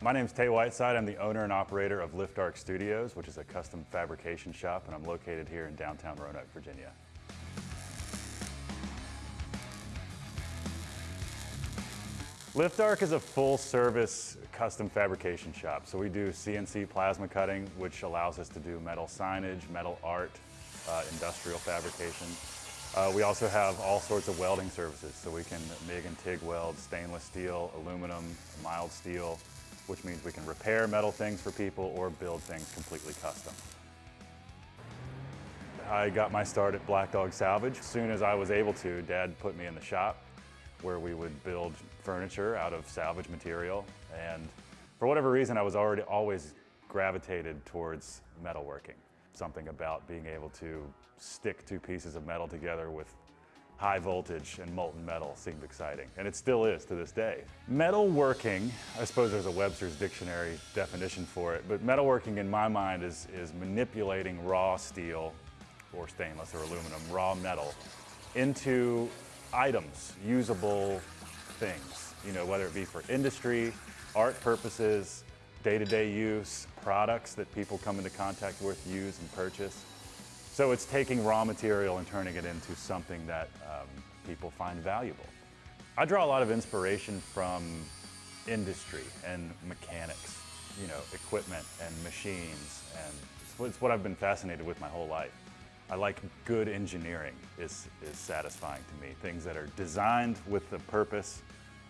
My name is Tay Whiteside. I'm the owner and operator of Lift Arc Studios, which is a custom fabrication shop, and I'm located here in downtown Roanoke, Virginia. Lift Arc is a full-service custom fabrication shop. So we do CNC plasma cutting, which allows us to do metal signage, metal art, uh, industrial fabrication. Uh, we also have all sorts of welding services. So we can MIG and TIG weld stainless steel, aluminum, mild steel, which means we can repair metal things for people or build things completely custom. I got my start at Black Dog Salvage. As soon as I was able to, Dad put me in the shop where we would build furniture out of salvage material. And for whatever reason, I was already always gravitated towards metalworking. Something about being able to stick two pieces of metal together with high voltage and molten metal seemed exciting, and it still is to this day. Metalworking, I suppose there's a Webster's dictionary definition for it, but metalworking in my mind is, is manipulating raw steel or stainless or aluminum, raw metal, into items, usable things, you know, whether it be for industry, art purposes, day-to-day -day use, products that people come into contact with, use and purchase. So it's taking raw material and turning it into something that um, people find valuable. I draw a lot of inspiration from industry and mechanics, you know, equipment and machines, and it's what I've been fascinated with my whole life. I like good engineering is, is satisfying to me. Things that are designed with the purpose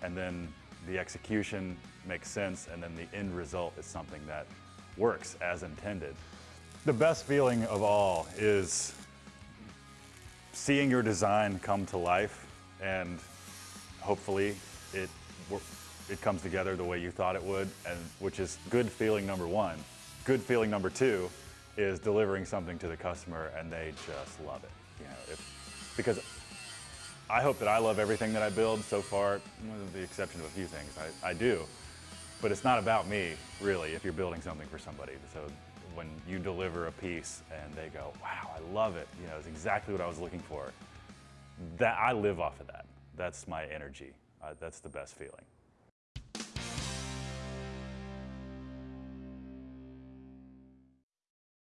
and then the execution makes sense and then the end result is something that works as intended. The best feeling of all is seeing your design come to life and hopefully it, it comes together the way you thought it would, and which is good feeling number one. Good feeling number two is delivering something to the customer and they just love it. You know, if, because I hope that I love everything that I build so far, with the exception of a few things, I, I do. But it's not about me, really, if you're building something for somebody. So when you deliver a piece and they go, wow, I love it, you know, it's exactly what I was looking for. That I live off of that. That's my energy. Uh, that's the best feeling.